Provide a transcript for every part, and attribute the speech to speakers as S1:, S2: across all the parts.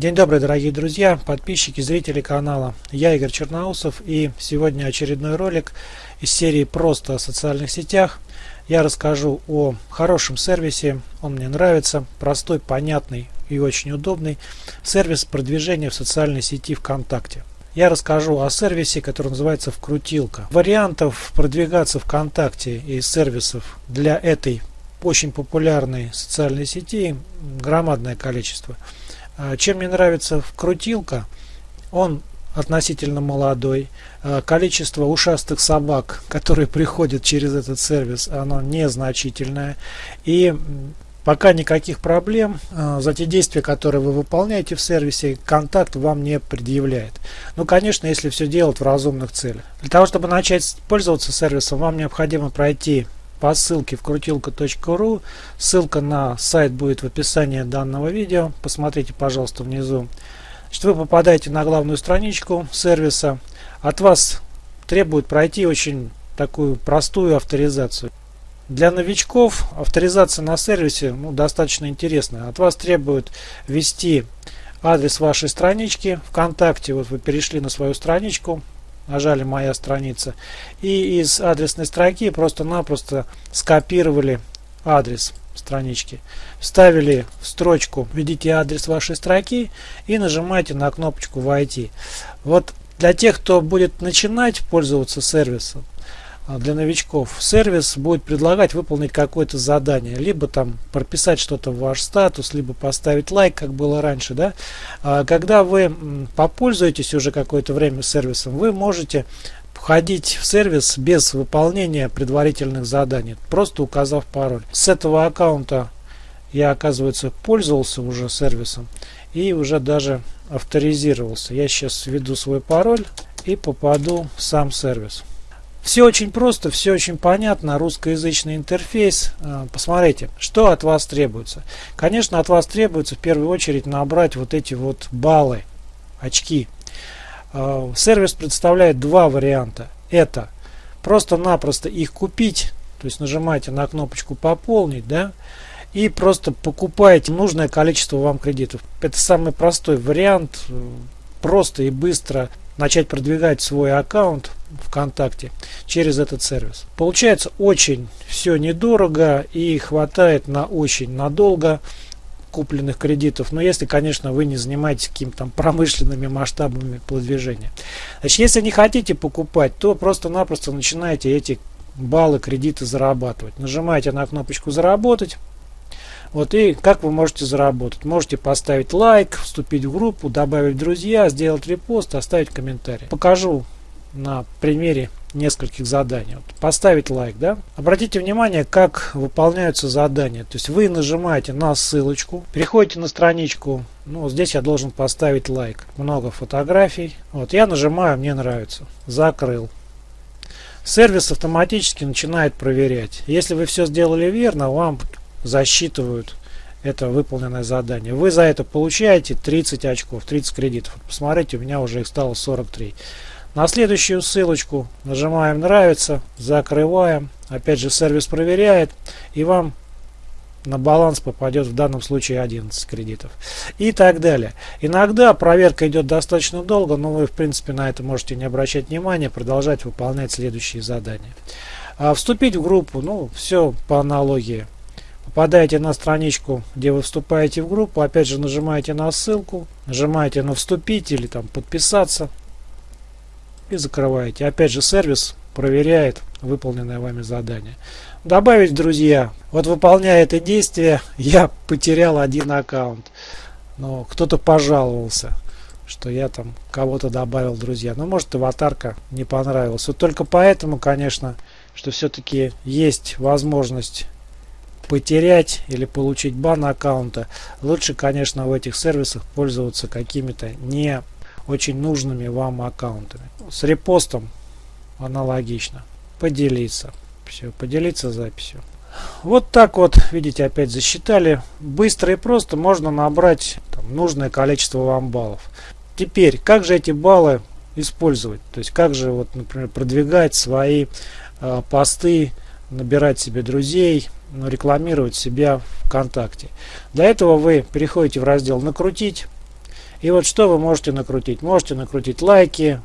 S1: День добрый, дорогие друзья, подписчики, зрители канала. Я Игорь Черноусов и сегодня очередной ролик из серии «Просто о социальных сетях». Я расскажу о хорошем сервисе, он мне нравится, простой, понятный и очень удобный. Сервис продвижения в социальной сети ВКонтакте. Я расскажу о сервисе, который называется «Вкрутилка». Вариантов продвигаться ВКонтакте и сервисов для этой очень популярной социальной сети громадное количество. А, чем мне нравится вкрутилка, он относительно молодой. А, количество ушастых собак, которые приходят через этот сервис, оно незначительное. И пока никаких проблем а, за те действия, которые вы выполняете в сервисе, контакт вам не предъявляет. Ну, конечно, если все делать в разумных целях. Для того, чтобы начать пользоваться сервисом, вам необходимо пройти по ссылке вкрутилка.ру. Ссылка на сайт будет в описании данного видео. Посмотрите, пожалуйста, внизу. Значит, вы попадаете на главную страничку сервиса. От вас требует пройти очень такую простую авторизацию. Для новичков авторизация на сервисе ну, достаточно интересная. От вас требуют ввести адрес вашей странички ВКонтакте. Вот вы перешли на свою страничку, нажали «Моя страница» и из адресной строки просто-напросто скопировали адрес странички. Вставили в строчку «Введите адрес вашей строки» и нажимаете на кнопочку «Войти». Вот для тех, кто будет начинать пользоваться сервисом, для новичков. Сервис будет предлагать выполнить какое-то задание. Либо там прописать что-то в ваш статус либо поставить лайк как было раньше да. А, когда вы попользуетесь уже какое-то время сервисом вы можете входить в сервис без выполнения предварительных заданий просто указав пароль. С этого аккаунта я оказывается пользовался уже сервисом и уже даже авторизировался. Я сейчас введу свой пароль и попаду в сам сервис все очень просто, все очень понятно, русскоязычный интерфейс. А, посмотрите, что от вас требуется. Конечно, от вас требуется в первую очередь набрать вот эти вот баллы, очки. А, сервис представляет два варианта. Это просто-напросто их купить, то есть нажимаете на кнопочку «Пополнить», да, и просто покупаете нужное количество вам кредитов. Это самый простой вариант, э, просто и быстро начать продвигать свой аккаунт ВКонтакте через этот сервис. Получается очень все недорого и хватает на очень надолго купленных кредитов, но если, конечно, вы не занимаетесь какими-то промышленными масштабами продвижения. Значит, если не хотите покупать, то просто-напросто начинаете эти баллы кредиты зарабатывать. Нажимаете на кнопочку «Заработать», вот и как вы можете заработать? Можете поставить лайк, вступить в группу, добавить друзья, сделать репост, оставить комментарий. Покажу на примере нескольких заданий. Вот, поставить лайк, да? Обратите внимание, как выполняются задания. То есть вы нажимаете на ссылочку, переходите на страничку. Ну, здесь я должен поставить лайк. Много фотографий. Вот, я нажимаю, мне нравится. Закрыл. Сервис автоматически начинает проверять. Если вы все сделали верно, вам засчитывают это выполненное задание. Вы за это получаете 30 очков, 30 кредитов. Посмотрите, у меня уже их стало 43. На следующую ссылочку нажимаем «Нравится», закрываем. Опять же сервис проверяет и вам на баланс попадет в данном случае 11 кредитов и так далее. Иногда проверка идет достаточно долго, но вы в принципе на это можете не обращать внимания, продолжать выполнять следующие задания. А вступить в группу, ну все по аналогии. Попадаете на страничку, где вы вступаете в группу, опять же нажимаете на ссылку, нажимаете на вступить или там подписаться и закрываете. Опять же сервис проверяет выполненное вами задание. Добавить друзья. Вот выполняя это действие, я потерял один аккаунт. Но кто-то пожаловался, что я там кого-то добавил друзья. Но может аватарка не понравилась. Вот только поэтому, конечно, что все-таки есть возможность потерять или получить бан аккаунта, лучше, конечно, в этих сервисах пользоваться какими-то не очень нужными вам аккаунтами. С репостом аналогично. Поделиться. Все, поделиться записью. Вот так вот, видите, опять засчитали. Быстро и просто можно набрать там, нужное количество вам баллов. Теперь, как же эти баллы использовать? То есть, как же, вот, например, продвигать свои э, посты, набирать себе друзей, ну, рекламировать себя ВКонтакте. Для этого вы переходите в раздел «Накрутить» И вот что вы можете накрутить? Можете накрутить лайки,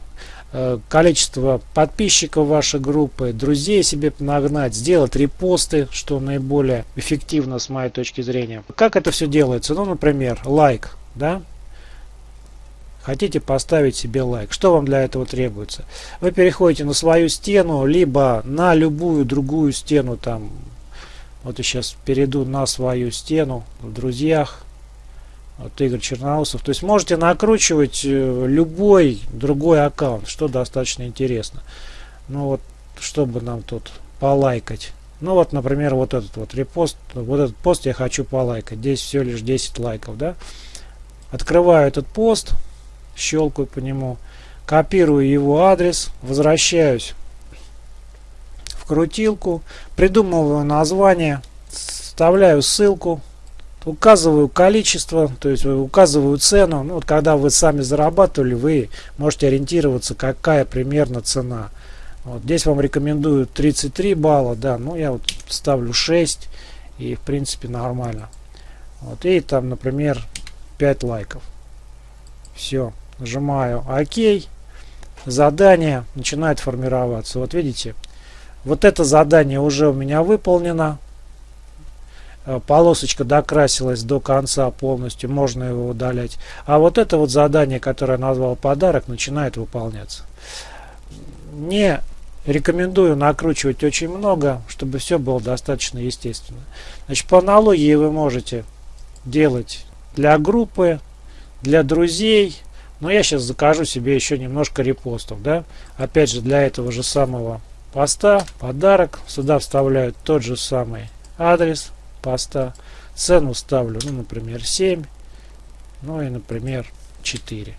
S1: э, количество подписчиков вашей группы, друзей себе нагнать, сделать репосты, что наиболее эффективно с моей точки зрения. Как это все делается? Ну, например, лайк, да? Хотите поставить себе лайк. Что вам для этого требуется? Вы переходите на свою стену, либо на любую другую стену. Там, вот я сейчас перейду на свою стену в друзьях. Вот Игорь Черноусов. То есть можете накручивать э, любой другой аккаунт, что достаточно интересно. Ну вот, чтобы нам тут полайкать. Ну вот, например, вот этот вот репост, вот этот пост я хочу полайкать. Здесь всего лишь 10 лайков, да. Открываю этот пост щелкаю по нему, копирую его адрес, возвращаюсь в крутилку, придумываю название, вставляю ссылку, указываю количество, то есть указываю цену. Ну, вот когда вы сами зарабатывали, вы можете ориентироваться, какая примерно цена. Вот здесь вам рекомендую 33 балла, да, ну я вот ставлю 6 и в принципе нормально. Вот и там, например, 5 лайков. Все нажимаю ОК, задание начинает формироваться. Вот видите, вот это задание уже у меня выполнено. Э, полосочка докрасилась до конца полностью, можно его удалять. А вот это вот задание, которое я назвал подарок, начинает выполняться. Не рекомендую накручивать очень много, чтобы все было достаточно естественно. Значит, по аналогии вы можете делать для группы, для друзей, но я сейчас закажу себе еще немножко репостов. Да? Опять же, для этого же самого поста подарок. Сюда вставляю тот же самый адрес поста. Цену ставлю, ну, например, 7. Ну и, например, 4.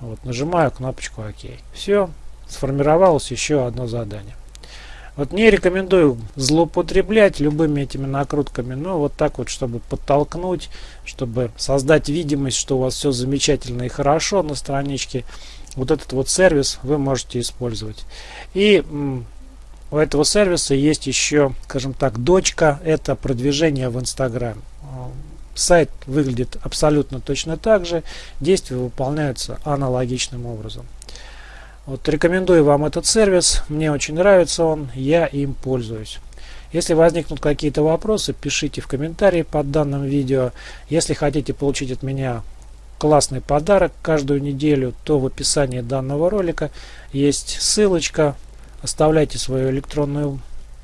S1: Вот, нажимаю кнопочку ОК. Все, сформировалось еще одно задание. Вот не рекомендую злоупотреблять любыми этими накрутками, но вот так вот, чтобы подтолкнуть, чтобы создать видимость, что у вас все замечательно и хорошо на страничке, вот этот вот сервис вы можете использовать. И у этого сервиса есть еще, скажем так, дочка, это продвижение в Инстаграм. Сайт выглядит абсолютно точно так же, действия выполняются аналогичным образом. Вот рекомендую вам этот сервис, мне очень нравится он, я им пользуюсь. Если возникнут какие-то вопросы, пишите в комментарии под данным видео. Если хотите получить от меня классный подарок каждую неделю, то в описании данного ролика есть ссылочка. Оставляйте свою электронную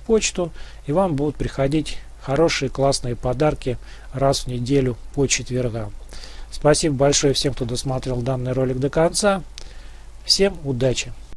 S1: почту и вам будут приходить хорошие классные подарки раз в неделю по четвергам. Спасибо большое всем, кто досмотрел данный ролик до конца. Всем удачи!